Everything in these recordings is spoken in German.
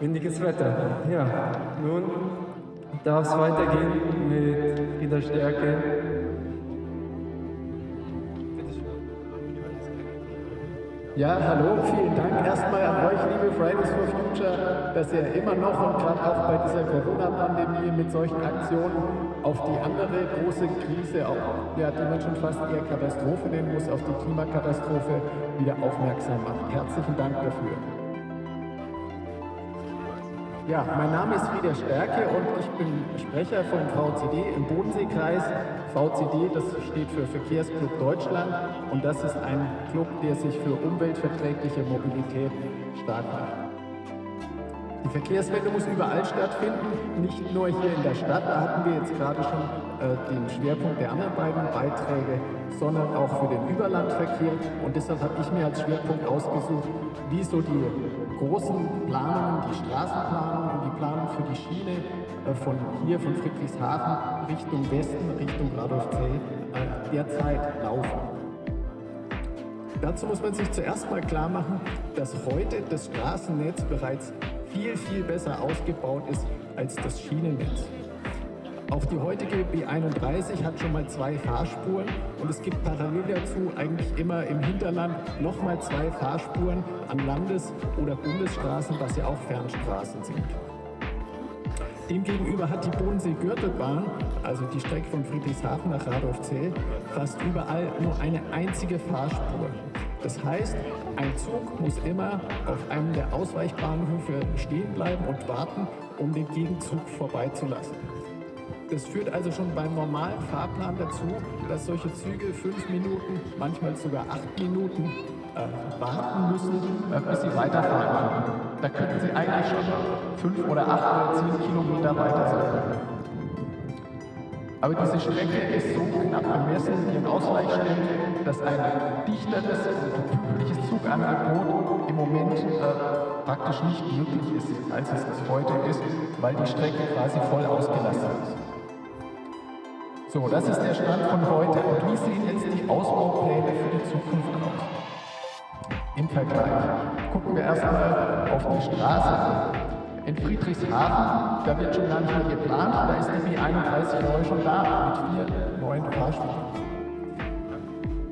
Windiges Wetter. Ja, nun darf es weitergehen mit Frieda Stärke. Ja, hallo, vielen Dank erstmal an euch, liebe Fridays for Future, dass ihr immer noch und gerade auch bei dieser Corona-Pandemie mit solchen Aktionen auf die andere große Krise, auch, ja, die man schon fast eher Katastrophe nennen muss, auf die Klimakatastrophe wieder aufmerksam macht. Herzlichen Dank dafür. Ja, mein Name ist Frieder Stärke und ich bin Sprecher vom VCD im Bodenseekreis. VCD, das steht für Verkehrsclub Deutschland und das ist ein Club, der sich für umweltverträgliche Mobilität stark macht. Die Verkehrswende muss überall stattfinden, nicht nur hier in der Stadt, da hatten wir jetzt gerade schon äh, den Schwerpunkt der anderen beiden Beiträge, sondern auch für den Überlandverkehr. Und deshalb habe ich mir als Schwerpunkt ausgesucht, wie so die großen Planungen, die Straßenplanung und die Planung für die Schiene äh, von hier, von Friedrichshafen Richtung Westen, Richtung Radolfzell äh, derzeit laufen. Dazu muss man sich zuerst mal klar machen, dass heute das Straßennetz bereits viel, viel besser ausgebaut ist als das Schienennetz. Auch die heutige B31 hat schon mal zwei Fahrspuren und es gibt parallel dazu eigentlich immer im Hinterland nochmal zwei Fahrspuren an Landes- oder Bundesstraßen, was ja auch Fernstraßen sind. Demgegenüber hat die Bodensee-Gürtelbahn, also die Strecke von Friedrichshafen nach Radolfzell, fast überall nur eine einzige Fahrspur. Das heißt, ein Zug muss immer auf einem der Ausweichbahnhöfe stehen bleiben und warten, um den Gegenzug vorbeizulassen. Das führt also schon beim normalen Fahrplan dazu, dass solche Züge fünf Minuten, manchmal sogar acht Minuten äh, warten müssen, äh, bis sie weiterfahren können. Da könnten sie eigentlich schon fünf oder acht oder zehn Kilometer weiter sein. Aber diese Strecke ist so knapp bemessen in Ausweichstellen, dass ein dichteres und pünktliches Zugangebot im Moment äh, praktisch nicht möglich ist, als es heute ist, weil die Strecke quasi voll ausgelastet ist. So, das ist der Stand von heute. Und wie sehen jetzt die Ausbaupläne für die Zukunft aus? Im Vergleich. Gucken wir erstmal auf die Straße. In Friedrichshafen, da wird schon gar nicht mehr geplant, da ist die B31 neu schon da, mit vier neuen Fahrspuren.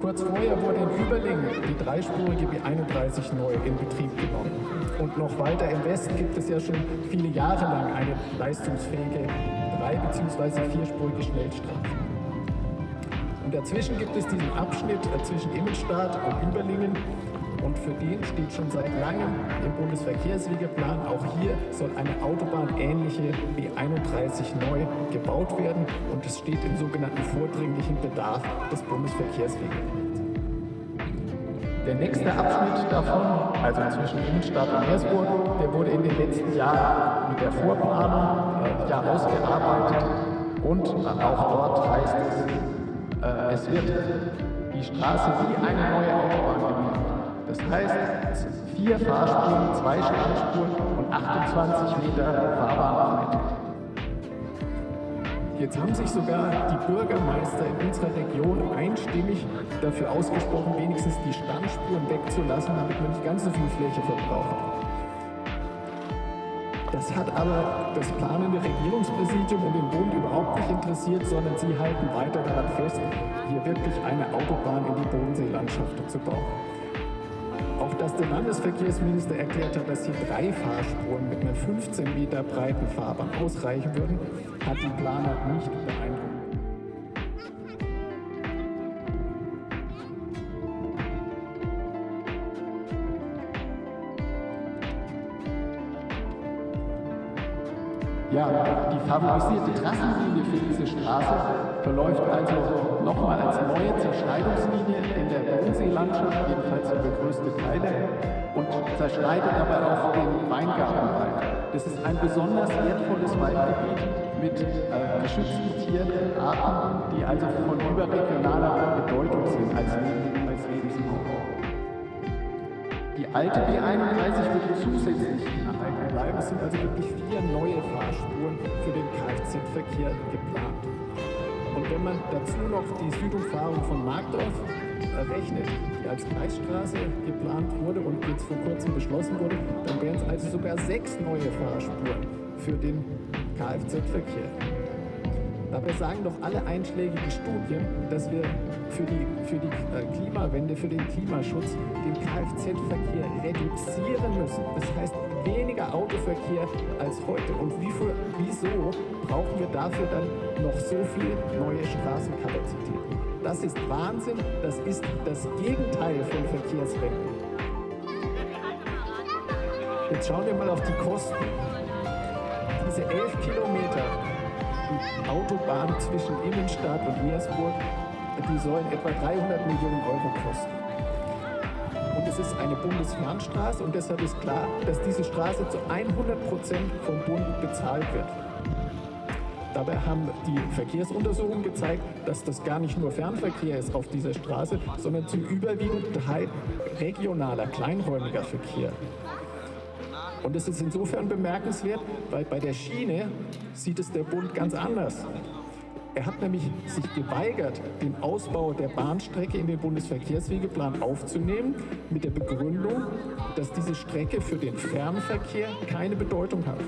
Kurz vorher wurde in Überlingen die dreispurige B31 neu in Betrieb genommen. Und noch weiter im Westen gibt es ja schon viele Jahre lang eine leistungsfähige drei- bzw. vierspurige Schnellstraße. Und dazwischen gibt es diesen Abschnitt äh, zwischen Immenstadt und Überlingen, und für den steht schon seit langem im Bundesverkehrswegeplan, auch hier soll eine autobahnähnliche B31 neu gebaut werden und es steht im sogenannten vordringlichen Bedarf des Bundesverkehrswegeplans. Der nächste Abschnitt davon, also zwischen Innenstadt und Meersburg, der wurde in den letzten Jahren mit der Vorplanung äh, ja ausgearbeitet und auch dort heißt es, äh, es wird die Straße wie eine neue Autobahn gemacht. Das heißt, vier Fahrspuren, zwei Standspuren und 28 Meter Fahrbahn Jetzt haben sich sogar die Bürgermeister in unserer Region einstimmig dafür ausgesprochen, wenigstens die Standspuren wegzulassen, damit man nicht ganz so viel Fläche verbraucht. Das hat aber das planende Regierungspräsidium und den Bund überhaupt nicht interessiert, sondern sie halten weiter daran fest, hier wirklich eine Autobahn in die Bodenseelandschaft zu bauen. Dass der Landesverkehrsminister erklärt hat, dass hier drei Fahrspuren mit einer 15 Meter breiten Fahrbahn ausreichen würden, hat die Planer nicht beeindruckt. Ja, die favorisierte Trassenlinie für diese Straße verläuft also nochmal als neue Zerschneidungslinie in der Bodenseelandschaft, jedenfalls über größte Teile, und zerschneidet dabei auch den Weingartenwald. Das ist ein besonders wertvolles Waldgebiet mit äh, geschützten Tierarten, die also von überregionaler Bedeutung sind als, Lebensraum. Die alte B31 würde zusätzlich erhalten bleiben es sind also wirklich vier neue Fahrspuren für den Kfz-Verkehr geplant. Und wenn man dazu noch die Südumfahrung von Markdorf rechnet, die als Kreisstraße geplant wurde und jetzt vor kurzem beschlossen wurde, dann wären es also sogar sechs neue Fahrspuren für den Kfz-Verkehr. Dabei sagen doch alle einschlägigen Studien, dass wir für die, für die äh, Klimawende, für den Klimaschutz den Kfz-Verkehr reduzieren müssen. Das heißt, weniger Autoverkehr als heute. Und wie für, wieso brauchen wir dafür dann noch so viel neue Straßenkapazitäten? Das ist Wahnsinn, das ist das Gegenteil von Verkehrswende. Jetzt schauen wir mal auf die Kosten. Diese elf Kilometer Autobahn zwischen Innenstadt und Meersburg, die sollen etwa 300 Millionen Euro kosten. Und es ist eine Bundesfernstraße und deshalb ist klar, dass diese Straße zu 100 Prozent vom Bund bezahlt wird. Dabei haben die Verkehrsuntersuchungen gezeigt, dass das gar nicht nur Fernverkehr ist auf dieser Straße, sondern zum überwiegenden Teil regionaler, kleinräumiger Verkehr. Und es ist insofern bemerkenswert, weil bei der Schiene sieht es der Bund ganz anders. Er hat nämlich sich geweigert, den Ausbau der Bahnstrecke in den Bundesverkehrswegeplan aufzunehmen, mit der Begründung, dass diese Strecke für den Fernverkehr keine Bedeutung hat.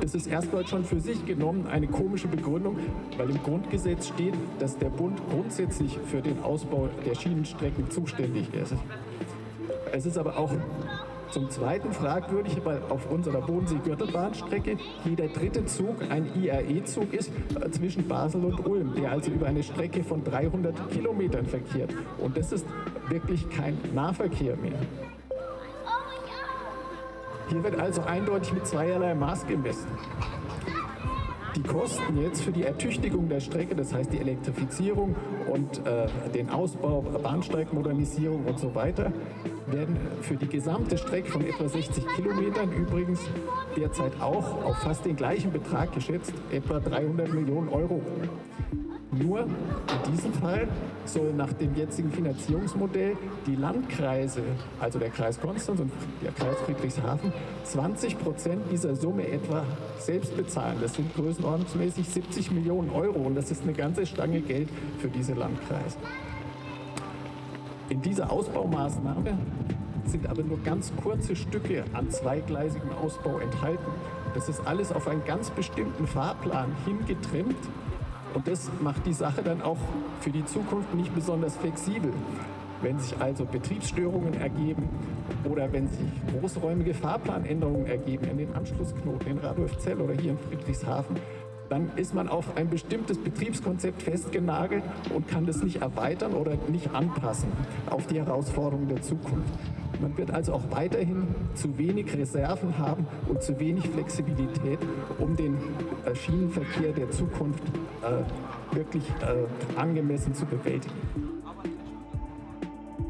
Das ist erstmal schon für sich genommen eine komische Begründung, weil im Grundgesetz steht, dass der Bund grundsätzlich für den Ausbau der Schienenstrecken zuständig ist. Es ist aber auch zum Zweiten fragwürdig, weil auf unserer Bodensee-Gürtelbahnstrecke jeder dritte Zug ein IRE-Zug ist äh, zwischen Basel und Ulm, der also über eine Strecke von 300 Kilometern verkehrt. Und das ist wirklich kein Nahverkehr mehr. Hier wird also eindeutig mit zweierlei Maß gemessen. Die Kosten jetzt für die Ertüchtigung der Strecke, das heißt die Elektrifizierung und äh, den Ausbau, Bahnsteigmodernisierung und so weiter, werden für die gesamte Strecke von etwa 60 Kilometern übrigens derzeit auch auf fast den gleichen Betrag geschätzt, etwa 300 Millionen Euro. Nur in diesem Fall soll nach dem jetzigen Finanzierungsmodell die Landkreise, also der Kreis Konstanz und der Kreis Friedrichshafen, 20 Prozent dieser Summe etwa selbst bezahlen. Das sind größenordnungsmäßig 70 Millionen Euro und das ist eine ganze Stange Geld für diese Landkreise. In dieser Ausbaumaßnahme sind aber nur ganz kurze Stücke an zweigleisigem Ausbau enthalten. Das ist alles auf einen ganz bestimmten Fahrplan hingetrimmt und das macht die Sache dann auch für die Zukunft nicht besonders flexibel. Wenn sich also Betriebsstörungen ergeben oder wenn sich großräumige Fahrplanänderungen ergeben in den Anschlussknoten in Radolfzell oder hier in Friedrichshafen, dann ist man auf ein bestimmtes Betriebskonzept festgenagelt und kann das nicht erweitern oder nicht anpassen auf die Herausforderungen der Zukunft. Man wird also auch weiterhin zu wenig Reserven haben und zu wenig Flexibilität, um den äh, Schienenverkehr der Zukunft äh, wirklich äh, angemessen zu bewältigen.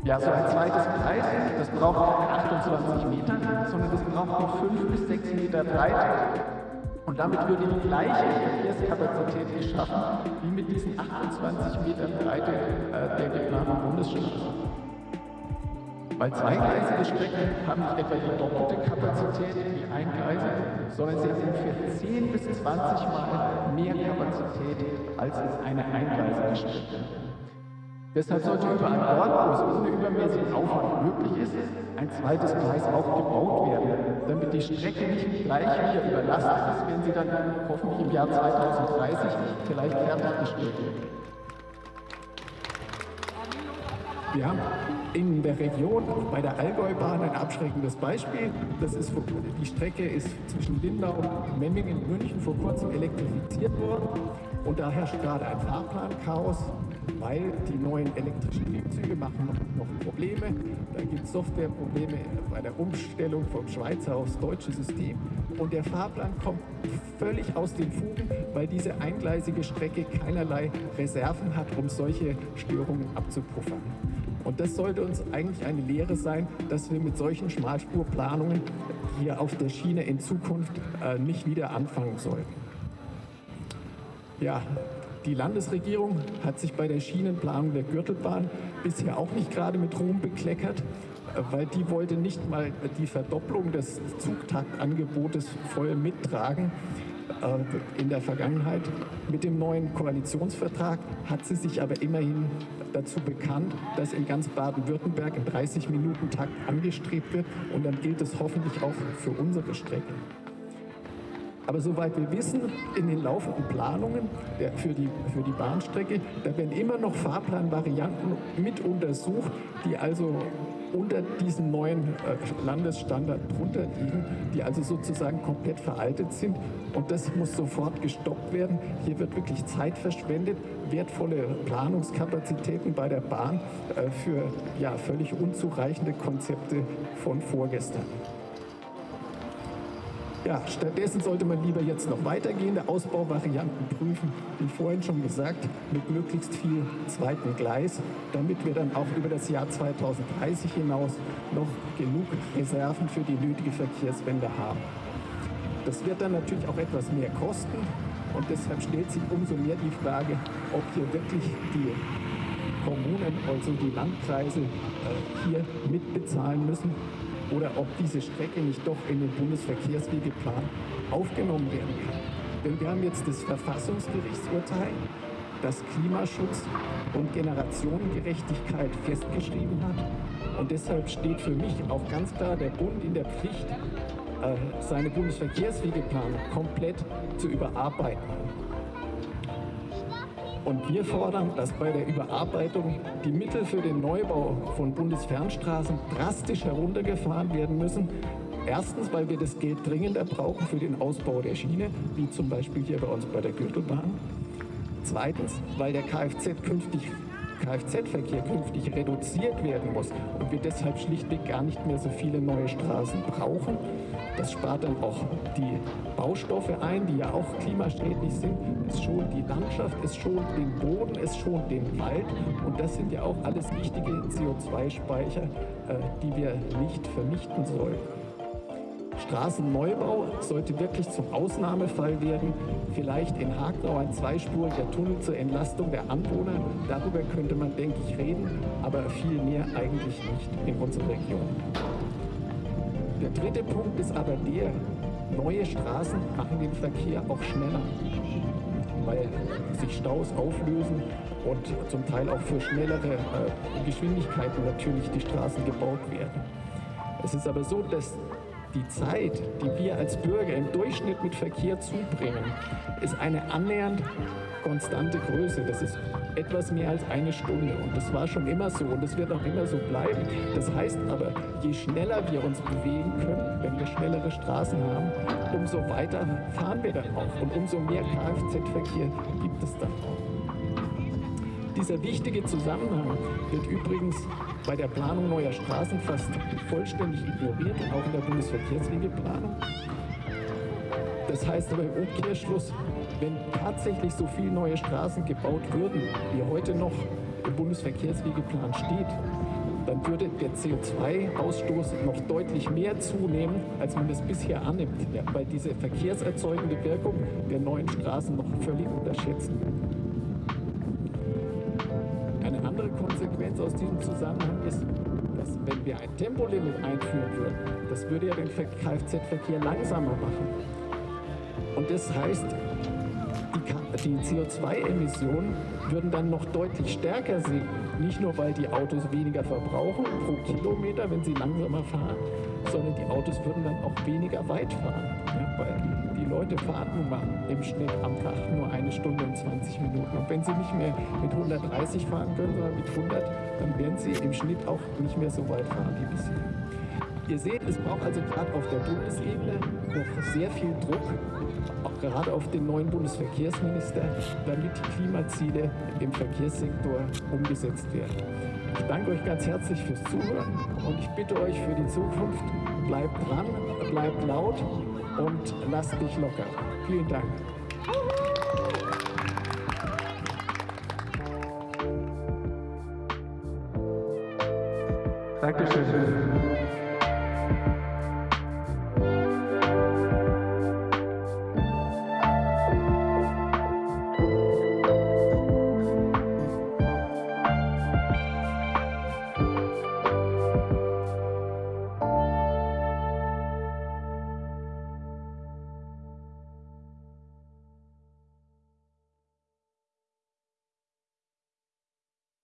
Ja, so ein zweites Kreis, das braucht keine 28 Meter, sondern das braucht auch 5 bis 6 Meter Breite. Und damit würde die gleiche Verkehrskapazität geschaffen wie mit diesen 28 Metern Breite äh, der geplanten Bundesstraße. Weil zweigleisige Strecken haben nicht etwa die doppelte Kapazität wie eingleisige, sondern sie haben ungefähr 10 bis 20 Mal mehr Kapazität als eine eingleisige Strecke. Deshalb sollte überall dort, wo es ohne übermäßigen Aufwand möglich ist, ein zweites Gleis auch gebaut werden, damit die Strecke nicht gleich wieder überlastet ist, wenn sie dann hoffentlich im Jahr 2030 vielleicht fertiggestellt wird. Wir haben in der Region bei der Allgäubahn ein abschreckendes Beispiel. Das ist, die Strecke ist zwischen Lindau und Memmingen in München vor kurzem elektrifiziert worden. Und da herrscht gerade ein Fahrplanchaos, weil die neuen elektrischen Triebzüge machen noch, noch Probleme. Da gibt es Softwareprobleme bei der Umstellung vom Schweizer aufs deutsche System. Und der Fahrplan kommt völlig aus den Fugen, weil diese eingleisige Strecke keinerlei Reserven hat, um solche Störungen abzupuffern. Und das sollte uns eigentlich eine Lehre sein, dass wir mit solchen Schmalspurplanungen hier auf der Schiene in Zukunft äh, nicht wieder anfangen sollten. Ja, die Landesregierung hat sich bei der Schienenplanung der Gürtelbahn bisher auch nicht gerade mit Ruhm bekleckert. weil die wollte nicht mal die Verdopplung des Zugtaktangebotes voll mittragen äh, in der Vergangenheit. Mit dem neuen Koalitionsvertrag hat sie sich aber immerhin dazu bekannt, dass in ganz Baden-Württemberg ein 30-Minuten-Takt angestrebt wird und dann gilt es hoffentlich auch für unsere Strecke. Aber soweit wir wissen, in den laufenden Planungen der, für, die, für die Bahnstrecke, da werden immer noch Fahrplanvarianten mit untersucht, die also unter diesen neuen äh, Landesstandard drunter liegen, die also sozusagen komplett veraltet sind. Und das muss sofort gestoppt werden. Hier wird wirklich Zeit verschwendet, wertvolle Planungskapazitäten bei der Bahn äh, für ja, völlig unzureichende Konzepte von vorgestern. Ja, stattdessen sollte man lieber jetzt noch weitergehende Ausbauvarianten prüfen, wie vorhin schon gesagt, mit möglichst viel zweiten Gleis, damit wir dann auch über das Jahr 2030 hinaus noch genug Reserven für die nötige Verkehrswende haben. Das wird dann natürlich auch etwas mehr kosten und deshalb stellt sich umso mehr die Frage, ob hier wirklich die Kommunen, also die Landkreise, äh, hier mitbezahlen müssen oder ob diese Strecke nicht doch in den Bundesverkehrswegeplan aufgenommen werden kann. Denn wir haben jetzt das Verfassungsgerichtsurteil, das Klimaschutz und Generationengerechtigkeit festgeschrieben hat. Und deshalb steht für mich auch ganz klar der Bund in der Pflicht, äh, seine Bundesverkehrswegeplanung komplett zu überarbeiten. Und wir fordern, dass bei der Überarbeitung die Mittel für den Neubau von Bundesfernstraßen drastisch heruntergefahren werden müssen. Erstens, weil wir das Geld dringender brauchen für den Ausbau der Schiene, wie zum Beispiel hier bei uns bei der Gürtelbahn. Zweitens, weil der Kfz künftig Kfz-Verkehr künftig reduziert werden muss und wir deshalb schlichtweg gar nicht mehr so viele neue Straßen brauchen. Das spart dann auch die Baustoffe ein, die ja auch klimaschädlich sind. Es schont die Landschaft, es schont den Boden, es schont den Wald. Und das sind ja auch alles wichtige CO2-Speicher, äh, die wir nicht vernichten sollten. Straßenneubau sollte wirklich zum Ausnahmefall werden. Vielleicht in Hagnau ein zweispuriger Tunnel zur Entlastung der Anwohner. Darüber könnte man, denke ich, reden, aber viel mehr eigentlich nicht in unserer Region. Der dritte Punkt ist aber der, neue Straßen machen den Verkehr auch schneller, weil sich Staus auflösen und zum Teil auch für schnellere äh, Geschwindigkeiten natürlich die Straßen gebaut werden. Es ist aber so, dass die Zeit, die wir als Bürger im Durchschnitt mit Verkehr zubringen, ist eine annähernd konstante Größe. Das ist etwas mehr als eine Stunde. Und das war schon immer so und das wird auch immer so bleiben. Das heißt aber, je schneller wir uns bewegen können, wenn wir schnellere Straßen haben, umso weiter fahren wir dann auch und umso mehr Kfz-Verkehr gibt es dann auch. Dieser wichtige Zusammenhang wird übrigens bei der Planung neuer Straßen fast vollständig ignoriert, auch in der Bundesverkehrswegeplanung. Das heißt aber im Umkehrschluss, wenn tatsächlich so viele neue Straßen gebaut würden, wie heute noch im Bundesverkehrswegeplan steht, dann würde der CO2-Ausstoß noch deutlich mehr zunehmen, als man es bisher annimmt, weil diese verkehrserzeugende Wirkung der neuen Straßen noch völlig unterschätzen. Konsequenz aus diesem Zusammenhang ist, dass wenn wir ein Tempolimit einführen würden, das würde ja den Kfz-Verkehr langsamer machen. Und das heißt, die, die CO2-Emissionen würden dann noch deutlich stärker sinken. Nicht nur, weil die Autos weniger verbrauchen pro Kilometer, wenn sie langsamer fahren, sondern die Autos würden dann auch weniger weit fahren. Ja, weil die Leute fahren nun mal im Schnitt am Tag nur eine Stunde und 20 Minuten. Und wenn sie nicht mehr mit 130 fahren können, sondern mit 100, dann werden sie im Schnitt auch nicht mehr so weit fahren wie bisher. Ihr seht, es braucht also gerade auf der Bundesebene noch sehr viel Druck, auch gerade auf den neuen Bundesverkehrsminister, damit die Klimaziele im Verkehrssektor umgesetzt werden. Ich danke euch ganz herzlich fürs Zuhören und ich bitte euch für die Zukunft, bleibt dran, bleibt laut und lasst dich locker. Vielen Dank. Dankeschön. Dankeschön.